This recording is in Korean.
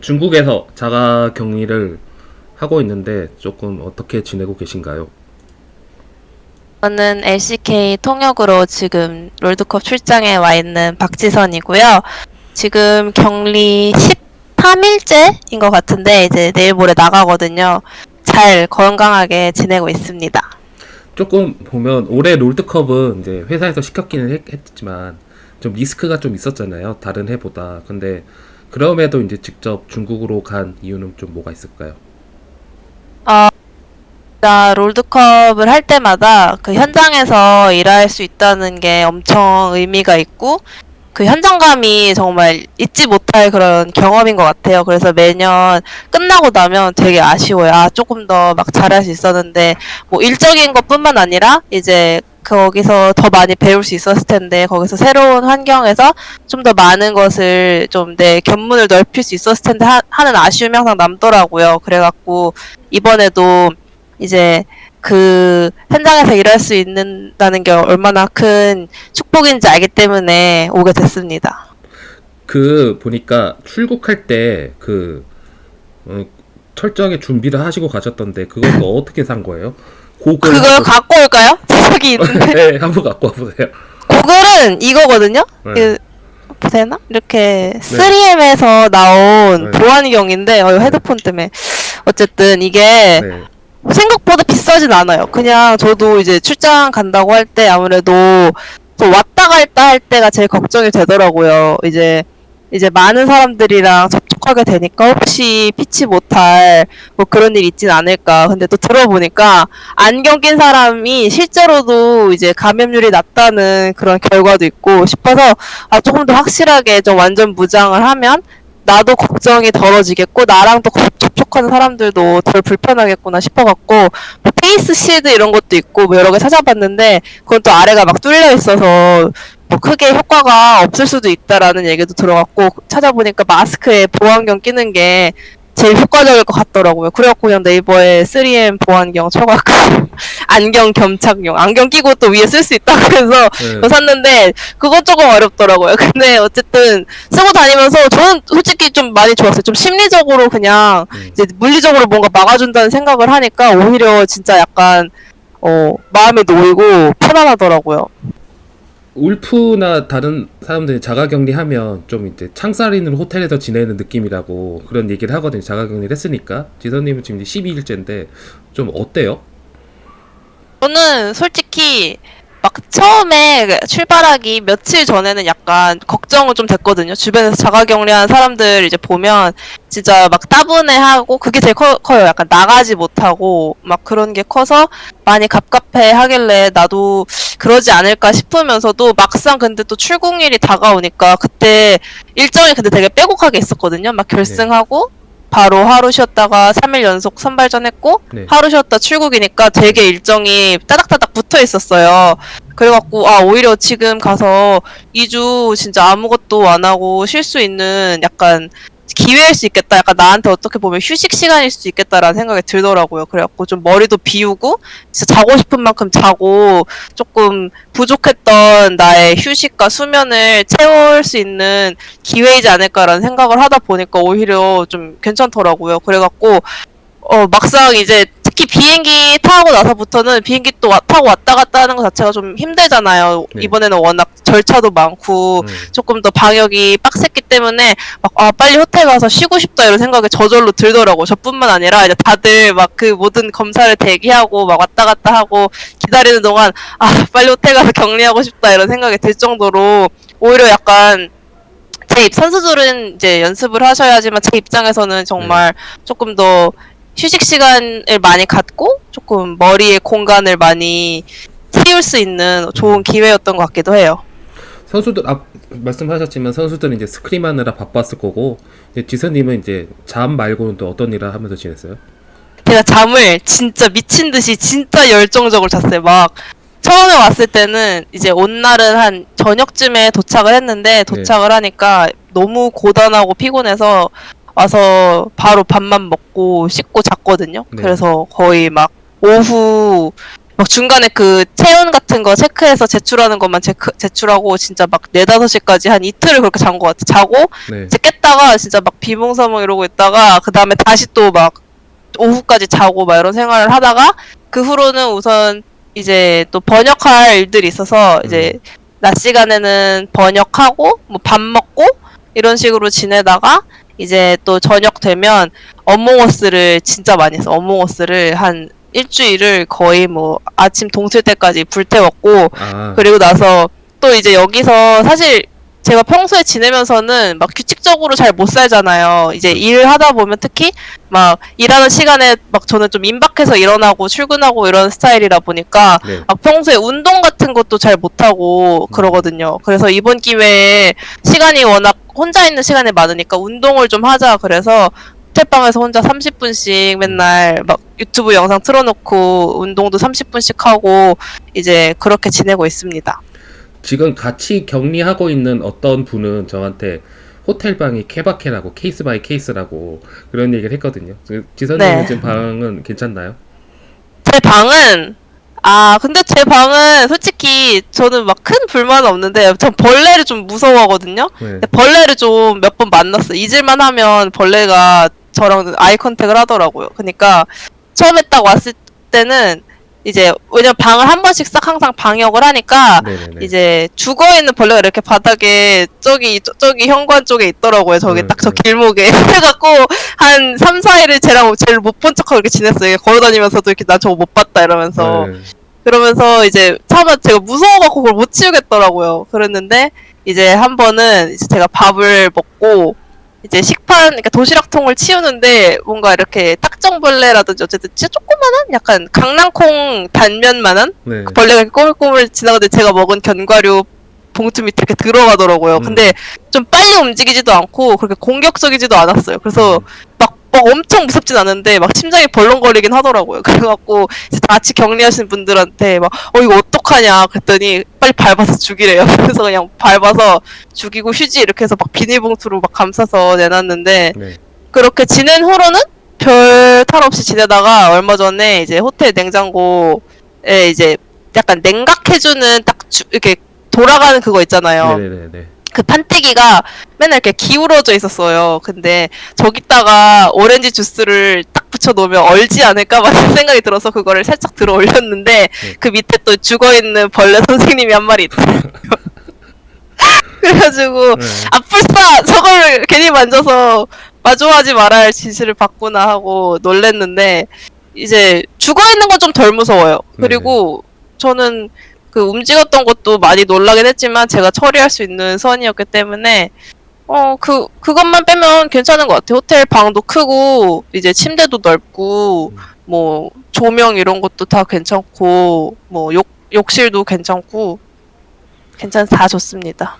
중국에서 자가 격리를 하고 있는데 조금 어떻게 지내고 계신가요? 저는 LCK 통역으로 지금 롤드컵 출장에 와 있는 박지선이고요. 지금 격리 13일째인 것 같은데 이제 내일 모레 나가거든요. 잘 건강하게 지내고 있습니다. 조금 보면 올해 롤드컵은 이제 회사에서 시켰기는 했, 했지만 좀 리스크가 좀 있었잖아요. 다른 해보다. 근데 그럼에도 이제 직접 중국으로 간 이유는 좀 뭐가 있을까요? 나 롤드컵을 할 때마다 그 현장에서 일할 수 있다는 게 엄청 의미가 있고 그 현장감이 정말 잊지 못할 그런 경험인 것 같아요. 그래서 매년 끝나고 나면 되게 아쉬워요. 아, 조금 더 막 잘할 수 있었는데 뭐 일적인 것 뿐만 아니라 이제 거기서 더 많이 배울 수 있었을 텐데 거기서 새로운 환경에서 좀 더 많은 것을 좀 내 견문을 넓힐 수 있었을 텐데 하, 하는 아쉬움이 항상 남더라고요. 그래갖고 이번에도 이제 그 현장에서 일할 수 있는다는 게 얼마나 큰 축복인지 알기 때문에 오게 됐습니다. 그 보니까 출국할 때그 어, 철저하게 준비를 하시고 가셨던데 그건 또 어떻게 산 거예요? 고글 그걸 한번- 갖고 올까요? 저기 있는데 네, 한번 갖고 와보세요. 고글은 이거거든요. 네. 그 보세나 이렇게 3M에서 나온 네. 보안경인데 어, 헤드폰 때문에 어쨌든 이게 네. 생각보다 비싸진 않아요. 그냥 저도 이제 출장 간다고 할 때 아무래도 또 왔다 갔다 할 때가 제일 걱정이 되더라고요. 이제 이제 많은 사람들이랑 접촉하게 되니까 혹시 피치 못할 뭐 그런 일 있진 않을까. 근데 또 들어보니까 안경 낀 사람이 실제로도 이제 감염률이 낮다는 그런 결과도 있고 싶어서 아 조금 더 확실하게 좀 완전 무장을 하면 나도 걱정이 덜어지겠고 나랑 또 거- 접촉하는 사람들도 덜 불편하겠구나 싶어갖고 뭐 face shield 이런 것도 있고 뭐 여러 개 찾아봤는데 그건 또 아래가 막 뚫려 있어서 뭐 크게 효과가 없을 수도 있다라는 얘기도 들어갔고 찾아보니까 마스크에 보안경 끼는 게 제일 효과적일 것 같더라고요. 그래갖고 그냥 네이버에 3M 보안경 쳐갖고 안경 겸착용 안경 끼고 또 위에 쓸 수 있다고 해서 네. 샀는데 그건 조금 어렵더라고요. 근데 어쨌든 쓰고 다니면서 저는 솔직히 좀 많이 좋았어요. 좀 심리적으로 그냥 음. 이제 물리적으로 뭔가 막아준다는 생각을 하니까 오히려 진짜 약간 어 마음이 놓이고 편안하더라고요. 울프나 다른 사람들이 자가격리하면 좀 이제 창살 있는 호텔에서 지내는 느낌이라고 그런 얘기를 하거든요. 자가격리를 했으니까. 지선님은 지금 이제 12일째인데 좀 어때요? 저는 솔직히 막 처음에 출발하기 며칠 전에는 약간 걱정은 좀 됐거든요. 주변에서 자가격리한 사람들 이제 보면 진짜 막 따분해하고 그게 제일 커, 커요. 약간 나가지 못하고 막 그런 게 커서 많이 갑갑해 하길래 나도 그러지 않을까 싶으면서도 막상 근데 또 출국일이 다가오니까 그때 일정이 근데 되게 빼곡하게 있었거든요. 막 결승하고 바로 하루 쉬었다가 3일 연속 선발전 했고 네. 하루 쉬었다 출국이니까 되게 일정이 따닥따닥 붙어 있었어요. 그래갖고 아 오히려 지금 가서 2주 진짜 아무것도 안 하고 쉴 수 있는 약간 기회일 수 있겠다. 약간 나한테 어떻게 보면 휴식 시간일 수 있겠다라는 생각이 들더라고요. 그래갖고 좀 머리도 비우고 진짜 자고 싶은 만큼 자고 조금 부족했던 나의 휴식과 수면을 채울 수 있는 기회이지 않을까라는 생각을 하다 보니까 오히려 좀 괜찮더라고요. 그래갖고 어 막상 이제 특히 비행기 타고 나서부터는 비행기 또 와- 타고 왔다 갔다 하는 것 자체가 좀 힘들잖아요. 네. 이번에는 워낙 절차도 많고 음. 조금 더 방역이 빡셌기 때문에 막 아 빨리 호텔 가서 쉬고 싶다 이런 생각이 저절로 들더라고. 저뿐만 아니라 이제 다들 막 그 모든 검사를 대기하고 막 왔다 갔다 하고 기다리는 동안 아 빨리 호텔 가서 격리하고 싶다 이런 생각이 들 정도로 오히려 약간 제 입- 선수들은 이제 연습을 하셔야지만 제 입장에서는 정말 조금 더 휴식 시간을 많이 갖고 조금 머리의 공간을 많이 채울 수 있는 좋은 기회였던 것 같기도 해요. 선수들 앞 말씀하셨지만 선수들은 이제 스크림 하느라 바빴을 거고 이제 지선님은 이제 잠 말고는 또 어떤 일을 하면서 지냈어요? 제가 잠을 진짜 미친 듯이 진짜 열정적으로 잤어요. 막 처음에 왔을 때는 이제 온 날은 한 저녁쯤에 도착을 했는데 도착을 하니까 너무 고단하고 피곤해서 와서 바로 밥만 먹고 씻고 잤거든요. 네. 그래서 거의 막 오후 막 중간에 그 체온 같은 거 체크해서 제출하는 것만 제크, 제출하고 진짜 막 4, 5시까지 한 이틀을 그렇게 잔 것 같아. 자고 네. 이제 깼다가 진짜 막 비몽사몽 이러고 있다가 그 다음에 다시 또 막 오후까지 자고 막 이런 생활을 하다가 그 후로는 우선 이제 또 번역할 일들이 있어서 이제 낮 시간에는 번역하고 뭐 밥 먹고 이런 식으로 지내다가 이제 또 저녁 되면 어몽어스를 진짜 많이 했어. 어몽어스를 한 일주일을 거의 뭐 아침 동틀 때까지 불태웠고 아, 그리고 나서 또 이제 여기서 사실 제가 평소에 지내면서는 막 규칙적으로 잘 못 살잖아요. 이제 일을 하다 보면 특히 막 일하는 시간에 막 저는 좀 임박해서 일어나고 출근하고 이런 스타일이라 보니까 네. 막 평소에 운동 같은 것도 잘 못하고 그러거든요. 그래서 이번 기회에 시간이 워낙 혼자 있는 시간이 많으니까 운동을 좀 하자 그래서 호텔방에서 혼자 30분씩 맨날 막 유튜브 영상 틀어놓고 운동도 30분씩 하고 이제 그렇게 지내고 있습니다. 지금 같이 격리하고 있는 어떤 분은 저한테 호텔 방이 케바케라고 case by case라고 그런 얘기를 했거든요. 그 지선님은 네. 지금 방은 괜찮나요? 제 방은 아 근데 제 방은 솔직히 저는 막 큰 불만은 없는데 전 벌레를 좀 무서워하거든요. 네. 벌레를 좀 몇 번 만났어. 잊을만 하면 벌레가 저랑 eye contact을 하더라고요. 그러니까 처음에 딱 왔을 때는 이제 왜냐면 방을 한 번씩 싹 항상 방역을 하니까 네네네. 이제 죽어 있는 벌레가 이렇게 바닥에 저기 저, 저기 현관 쪽에 있더라고요. 저기 네, 딱저 네. 길목에 그래갖고 한 3, 4일을 쟤랑 제일 못 본 척하고 이렇게 지냈어요. 걸어다니면서도 이렇게 나 저거 못 봤다 이러면서 네. 그러면서 이제 처음에 제가 무서워갖고 그걸 못 치우겠더라고요. 그랬는데 이제 한 번은 이제 제가 밥을 먹고 이제 식판, 그러니까 도시락통을 치우는데 뭔가 이렇게 딱정벌레라든지 어쨌든 진짜 조그만한 약간 강낭콩 단면만한 네. 벌레가 이렇게 꼬물꼬물 지나가는데 제가 먹은 견과류 봉투 밑에 이렇게 들어가더라고요. 음. 근데 좀 빨리 움직이지도 않고 그렇게 공격적이지도 않았어요. 그래서 막, 막 엄청 무섭진 않은데 막 심장이 벌렁거리긴 하더라고요. 그래갖고 이제 다 같이 격리하신 분들한테 막 어 이거 어떡하냐 그랬더니 빨리 밟아서 죽이래요. 그래서 그냥 밟아서 죽이고 휴지 이렇게 해서 막 비닐봉투로 막 감싸서 내놨는데 네. 그렇게 지낸 후로는 별 탈 없이 지내다가 얼마 전에 이제 호텔 냉장고에 이제 약간 냉각해주는 딱 주- 이렇게 돌아가는 그거 있잖아요. 네네네. 그 판때기가 맨날 이렇게 기울어져 있었어요. 근데 저기다가 오렌지 주스를 딱 붙여 놓으면 얼지 않을까 막 이런 생각이 들어서 그거를 살짝 들어 올렸는데 그 밑에 또 죽어 있는 벌레 선생님이 한 마리 있더라고요. 그래가지고 네. 아 불사 저걸 괜히 만져서 마주하지 말아야 할 지시를 받구나 하고 놀랬는데 이제 죽어 있는 건 좀 덜 무서워요. 그리고 저는 그 움직였던 것도 많이 놀라긴 했지만 제가 처리할 수 있는 선이었기 때문에 어 그 그것만 빼면 괜찮은 것 같아요. 호텔 방도 크고 이제 침대도 넓고 뭐 조명 이런 것도 다 괜찮고 뭐 욕 욕실도 괜찮고 괜찮 다 좋습니다.